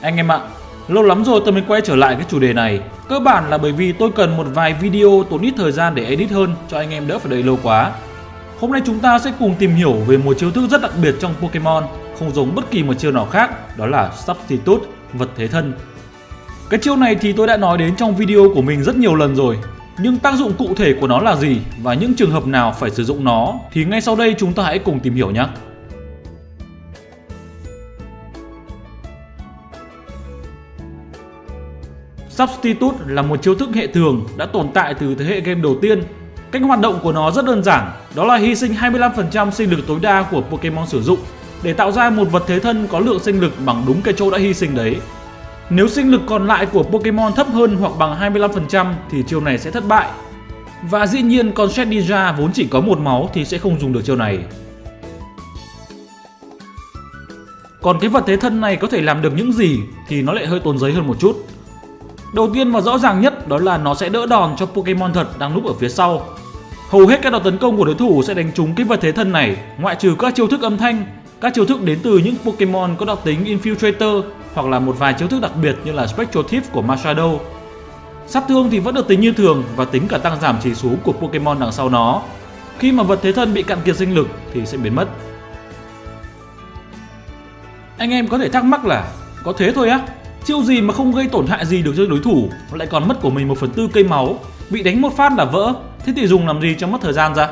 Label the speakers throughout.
Speaker 1: Anh em ạ, lâu lắm rồi tôi mới quay trở lại cái chủ đề này. Cơ bản là bởi vì tôi cần một vài video tốn ít thời gian để edit hơn cho anh em đỡ phải đợi lâu quá. Hôm nay chúng ta sẽ cùng tìm hiểu về một chiêu thức rất đặc biệt trong Pokemon, không giống bất kỳ một chiêu nào khác, đó là Substitute, vật thế thân. Cái chiêu này thì tôi đã nói đến trong video của mình rất nhiều lần rồi, nhưng tác dụng cụ thể của nó là gì và những trường hợp nào phải sử dụng nó thì ngay sau đây chúng ta hãy cùng tìm hiểu nhé. Substitute là một chiêu thức hệ thường đã tồn tại từ thế hệ game đầu tiên. Cách hoạt động của nó rất đơn giản, đó là hy sinh 25% sinh lực tối đa của Pokemon sử dụng để tạo ra một vật thế thân có lượng sinh lực bằng đúng cái chỗ đã hy sinh đấy. Nếu sinh lực còn lại của Pokemon thấp hơn hoặc bằng 25% thì chiêu này sẽ thất bại. Và dĩ nhiên con Shedinja vốn chỉ có một máu thì sẽ không dùng được chiêu này. Còn cái vật thế thân này có thể làm được những gì thì nó lại hơi tốn giấy hơn một chút. Đầu tiên và rõ ràng nhất đó là nó sẽ đỡ đòn cho Pokemon thật đang núp ở phía sau. Hầu hết các đòn tấn công của đối thủ sẽ đánh trúng cái vật thế thân này, ngoại trừ các chiêu thức âm thanh, các chiêu thức đến từ những Pokemon có đặc tính Infiltrator hoặc là một vài chiêu thức đặc biệt như là Spectral Thief của Machado. Sát thương thì vẫn được tính như thường và tính cả tăng giảm chỉ số của Pokemon đằng sau nó. Khi mà vật thế thân bị cạn kiệt sinh lực thì sẽ biến mất. Anh em có thể thắc mắc là có thế thôi á? Chiêu gì mà không gây tổn hại gì được cho đối thủ lại còn mất của mình 1 phần tư cây máu, bị đánh một phát là vỡ, thế thì dùng làm gì cho mất thời gian ra?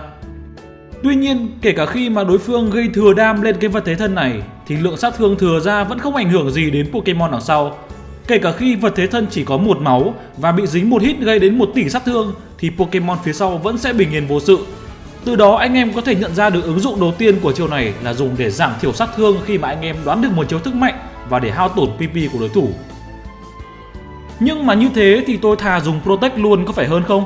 Speaker 1: Tuy nhiên, kể cả khi mà đối phương gây thừa đam lên cái vật thế thân này thì lượng sát thương thừa ra vẫn không ảnh hưởng gì đến Pokemon đằng sau. Kể cả khi vật thế thân chỉ có một máu và bị dính một hit gây đến một tỷ sát thương thì Pokemon phía sau vẫn sẽ bình yên vô sự. Từ đó anh em có thể nhận ra được ứng dụng đầu tiên của chiêu này là dùng để giảm thiểu sát thương khi mà anh em đoán được một chiêu thức mạnh và để hao tổn PP của đối thủ. Nhưng mà như thế thì tôi thà dùng Protect luôn có phải hơn không?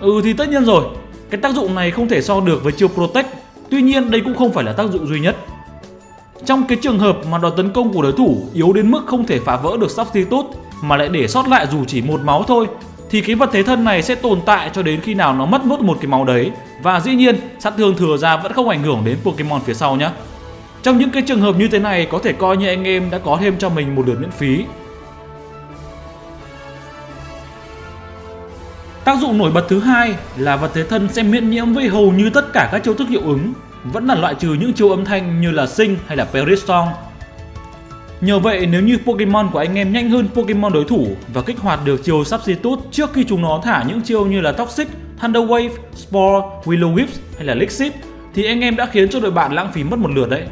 Speaker 1: Ừ thì tất nhiên rồi, cái tác dụng này không thể so được với chiêu Protect, tuy nhiên đây cũng không phải là tác dụng duy nhất. Trong cái trường hợp mà đòn tấn công của đối thủ yếu đến mức không thể phá vỡ được Substitute mà lại để sót lại dù chỉ một máu thôi thì cái vật thế thân này sẽ tồn tại cho đến khi nào nó mất nốt một cái máu đấy và dĩ nhiên sát thương thừa ra vẫn không ảnh hưởng đến Pokemon phía sau nhé. Trong những cái trường hợp như thế này có thể coi như anh em đã có thêm cho mình một lượt miễn phí Tác dụng nổi bật thứ hai là vật thế thân sẽ miễn nhiễm với hầu như tất cả các chiêu thức hiệu ứng, vẫn là loại trừ những chiêu âm thanh như là Sing hay là Perisong. Nhờ vậy nếu như Pokemon của anh em nhanh hơn Pokemon đối thủ và kích hoạt được chiêu Substitute trước khi chúng nó thả những chiêu như là Toxic, Thunder Wave, Spore, Willow whips hay là Lixit thì anh em đã khiến cho đội bạn lãng phí mất một lượt đấy.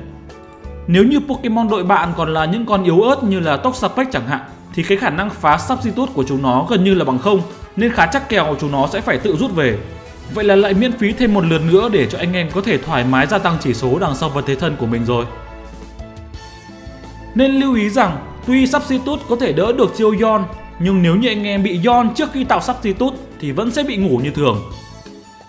Speaker 1: Nếu như Pokemon đội bạn còn là những con yếu ớt như là Toxapex chẳng hạn, thì cái khả năng phá Substitute của chúng nó gần như là bằng không, nên khá chắc kèo chúng nó sẽ phải tự rút về. Vậy là lại miễn phí thêm một lượt nữa để cho anh em có thể thoải mái gia tăng chỉ số đằng sau vật thế thân của mình rồi. Nên lưu ý rằng, tuy Substitute có thể đỡ được chiêu Yon, nhưng nếu như anh em bị Yon trước khi tạo Substitute thì vẫn sẽ bị ngủ như thường.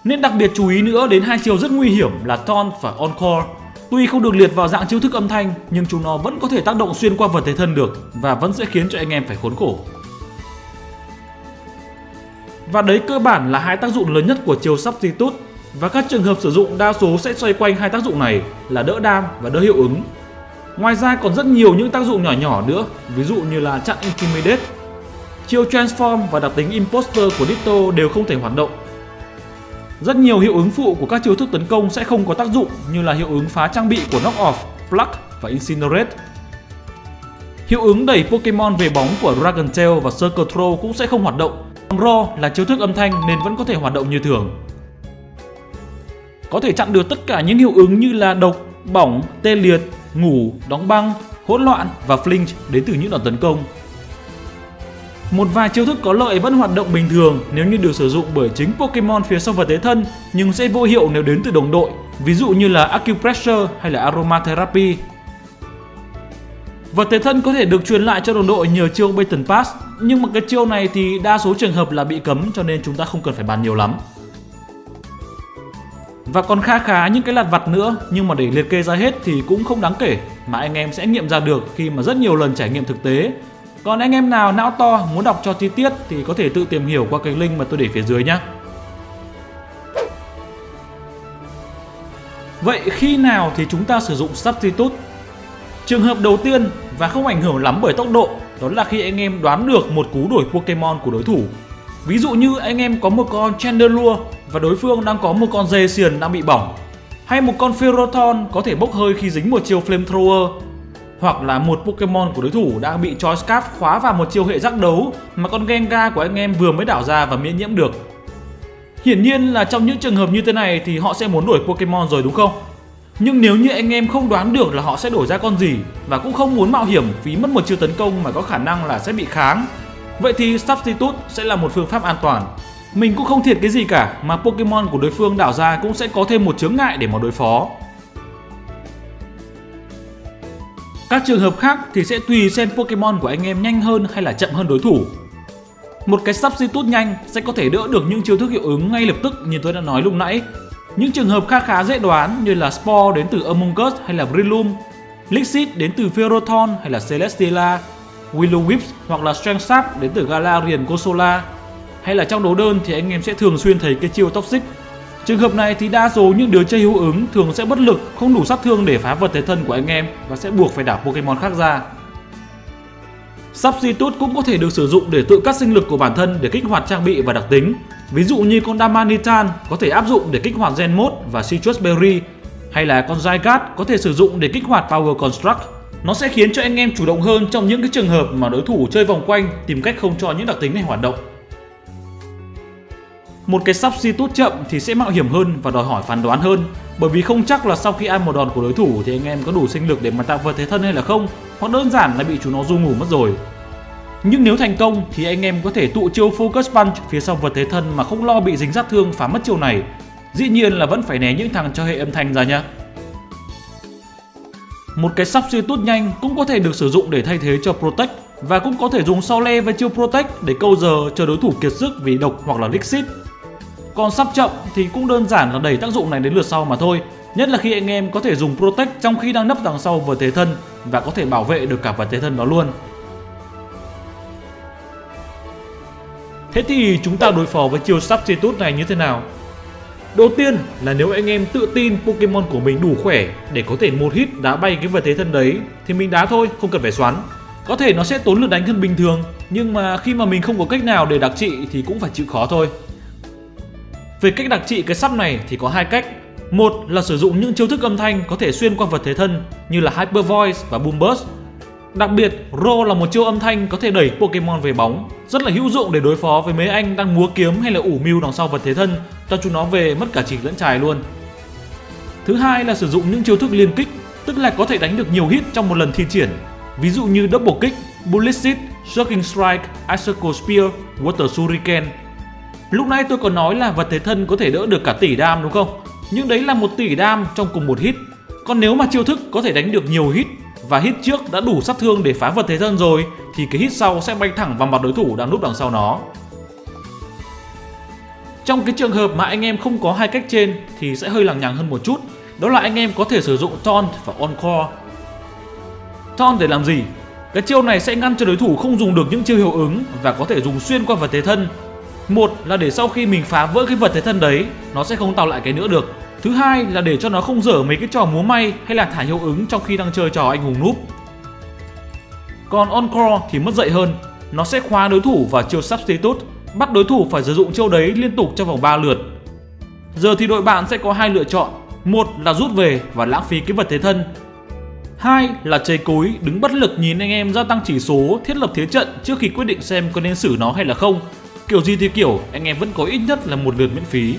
Speaker 1: Nên đặc biệt chú ý nữa đến hai chiêu rất nguy hiểm là Taunt và Encore. Tuy không được liệt vào dạng chiêu thức âm thanh nhưng chúng nó vẫn có thể tác động xuyên qua vật thể thân được và vẫn sẽ khiến cho anh em phải khốn khổ. Và đấy cơ bản là hai tác dụng lớn nhất của chiều Substitute và các trường hợp sử dụng đa số sẽ xoay quanh hai tác dụng này là đỡ đam và đỡ hiệu ứng. Ngoài ra còn rất nhiều những tác dụng nhỏ nhỏ nữa, ví dụ như là chặn Intimidate. Chiêu Transform và đặc tính Imposter của Ditto đều không thể hoạt động. Rất nhiều hiệu ứng phụ của các chiêu thức tấn công sẽ không có tác dụng như là hiệu ứng phá trang bị của Knock Off, Pluck và Incinerate. Hiệu ứng đẩy Pokemon về bóng của Dragon Tail và Circle Throw cũng sẽ không hoạt động Raw là chiêu thức âm thanh nên vẫn có thể hoạt động như thường. Có thể chặn được tất cả những hiệu ứng như là độc, bỏng, tê liệt, ngủ, đóng băng, hỗn loạn và flinch đến từ những đòn tấn công. Một vài chiêu thức có lợi vẫn hoạt động bình thường nếu như được sử dụng bởi chính Pokemon phía sau vật thế thân nhưng sẽ vô hiệu nếu đến từ đồng đội, ví dụ như là Acupressure hay là Aromatherapy Vật thế thân có thể được truyền lại cho đồng đội nhờ chiêu Baton Pass, nhưng mà cái chiêu này thì đa số trường hợp là bị cấm cho nên chúng ta không cần phải bàn nhiều lắm. Và còn kha khá những cái lặt vặt nữa nhưng mà để liệt kê ra hết thì cũng không đáng kể mà anh em sẽ nghiệm ra được khi mà rất nhiều lần trải nghiệm thực tế. Còn anh em nào não to, muốn đọc cho chi tiết thì có thể tự tìm hiểu qua cái link mà tôi để phía dưới nhé. Vậy khi nào thì chúng ta sử dụng Substitute Trường hợp đầu tiên và không ảnh hưởng lắm bởi tốc độ, đó là khi anh em đoán được một cú đổi Pokemon của đối thủ. Ví dụ như anh em có một con Chandelure và đối phương đang có một con dê xiền đang bị bỏng, hay một con Ferrothorn có thể bốc hơi khi dính một chiêu Flamethrower hoặc là một Pokemon của đối thủ đang bị Choice Scarf khóa vào một chiêu hệ giác đấu mà con Gengar của anh em vừa mới đảo ra và miễn nhiễm được. Hiển nhiên là trong những trường hợp như thế này thì họ sẽ muốn đổi Pokemon rồi đúng không? Nhưng nếu như anh em không đoán được là họ sẽ đổi ra con gì và cũng không muốn mạo hiểm phí mất một chiêu tấn công mà có khả năng là sẽ bị kháng, vậy thì Substitute sẽ là một phương pháp an toàn. Mình cũng không thiệt cái gì cả mà Pokemon của đối phương đảo ra cũng sẽ có thêm một chướng ngại để mà đối phó. Các trường hợp khác thì sẽ tùy xem Pokemon của anh em nhanh hơn hay là chậm hơn đối thủ. Một cái substitute nhanh sẽ có thể đỡ được những chiêu thức hiệu ứng ngay lập tức như tôi đã nói lúc nãy. Những trường hợp khá khá dễ đoán như là Spore đến từ Among Us hay là Breloom, Lixit đến từ Ferrothorn hay là celestia, Willow hoặc là Strength Sap đến từ Galarian gosola. Hay là trong đấu đơn thì anh em sẽ thường xuyên thấy cái chiêu Toxic Trường hợp này thì đa số những đứa chơi hữu ứng thường sẽ bất lực, không đủ sát thương để phá vật thế thân của anh em và sẽ buộc phải đảo Pokemon khác ra. Substitute cũng có thể được sử dụng để tự cắt sinh lực của bản thân để kích hoạt trang bị và đặc tính. Ví dụ như con Damanitan có thể áp dụng để kích hoạt Gen Mode và Citrus Berry, hay là con Zygarde có thể sử dụng để kích hoạt Power Construct. Nó sẽ khiến cho anh em chủ động hơn trong những cái trường hợp mà đối thủ chơi vòng quanh tìm cách không cho những đặc tính này hoạt động. Một cái substitute chậm thì sẽ mạo hiểm hơn và đòi hỏi phán đoán hơn bởi vì không chắc là sau khi ăn một đòn của đối thủ thì anh em có đủ sinh lực để mà tạo vật thế thân hay là không, hoặc đơn giản là bị chúng nó du ngủ mất rồi. Nhưng nếu thành công thì anh em có thể tụ chiêu Focus Punch phía sau vật thế thân mà không lo bị dính sát thương phá mất chiêu này. Dĩ nhiên là vẫn phải né những thằng cho hệ âm thanh ra nhá. Một cái substitute nhanh cũng có thể được sử dụng để thay thế cho Protect và cũng có thể dùng sau le với chiêu Protect để câu giờ cho đối thủ kiệt sức vì độc hoặc là Lixit còn sắp chậm thì cũng đơn giản là đẩy tác dụng này đến lượt sau mà thôi. Nhất là khi anh em có thể dùng Protect trong khi đang nấp đằng sau vật thế thân và có thể bảo vệ được cả vật thế thân đó luôn. Thế thì chúng ta đối phó với chiêu Substitute này như thế nào? Đầu tiên là nếu anh em tự tin Pokemon của mình đủ khỏe để có thể một hit đá bay cái vật thế thân đấy thì mình đá thôi, không cần phải xoắn. Có thể nó sẽ tốn lượt đánh hơn bình thường nhưng mà khi mà mình không có cách nào để đặc trị thì cũng phải chịu khó thôi. Về cách đặc trị cái sắp này thì có hai cách. Một là sử dụng những chiêu thức âm thanh có thể xuyên qua vật thế thân như là Hyper Voice và Boom Burst. Đặc biệt, Ro là một chiêu âm thanh có thể đẩy Pokemon về bóng, rất là hữu dụng để đối phó với mấy anh đang múa kiếm hay là ủ mưu đằng sau vật thế thân, cho chúng nó về mất cả chỉ lẫn trài luôn. Thứ hai là sử dụng những chiêu thức liên kích, tức là có thể đánh được nhiều hit trong một lần thi triển, ví dụ như Double Kick, Bullet Seed, Shocking Strike, Icicle Spear, Water Shuriken Lúc nãy tôi còn nói là vật thế thân có thể đỡ được cả tỷ đam đúng không? Nhưng đấy là một tỷ đam trong cùng một hit. Còn nếu mà chiêu thức có thể đánh được nhiều hit và hit trước đã đủ sát thương để phá vật thế thân rồi, thì cái hit sau sẽ bay thẳng vào mặt đối thủ đang núp đằng sau nó. Trong cái trường hợp mà anh em không có hai cách trên thì sẽ hơi lằng nhằng hơn một chút. Đó là anh em có thể sử dụng Taunt và Encore. Taunt để làm gì? Cái chiêu này sẽ ngăn cho đối thủ không dùng được những chiêu hiệu ứng và có thể dùng xuyên qua vật thế thân một là để sau khi mình phá vỡ cái vật thế thân đấy, Nó sẽ không tạo lại cái nữa được. Thứ hai là để cho nó không dở mấy cái trò múa may hay là thả hiệu ứng trong khi đang chơi trò anh hùng núp Còn Encore thì mất dậy hơn. Nó sẽ khóa đối thủ vào chiêu Substitute, Bắt đối thủ phải sử dụng chiêu đấy liên tục trong vòng 3 lượt. Giờ thì đội bạn sẽ có hai lựa chọn. Một là rút về và lãng phí cái vật thế thân. Hai là chơi cối, đứng bất lực nhìn anh em gia tăng chỉ số, thiết lập thế trận trước khi quyết định xem có nên xử nó hay là không. Kiểu gì thì kiểu, anh em vẫn có ít nhất là một lượt miễn phí.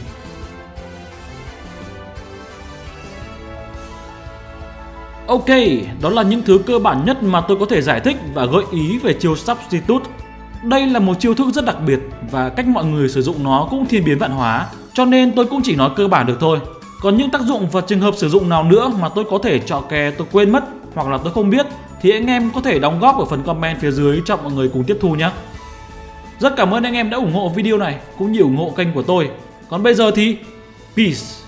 Speaker 1: Ok, đó là những thứ cơ bản nhất mà tôi có thể giải thích và gợi ý về chiêu Substitute. Đây là một chiêu thức rất đặc biệt và cách mọi người sử dụng nó cũng thiên biến vạn hóa, cho nên tôi cũng chỉ nói cơ bản được thôi. Còn những tác dụng và trường hợp sử dụng nào nữa mà tôi có thể trọ kè tôi quên mất hoặc là tôi không biết thì anh em có thể đóng góp ở phần comment phía dưới cho mọi người cùng tiếp thu nhé. Rất cảm ơn anh em đã ủng hộ video này, cũng như ủng hộ kênh của tôi. Còn bây giờ thì, peace.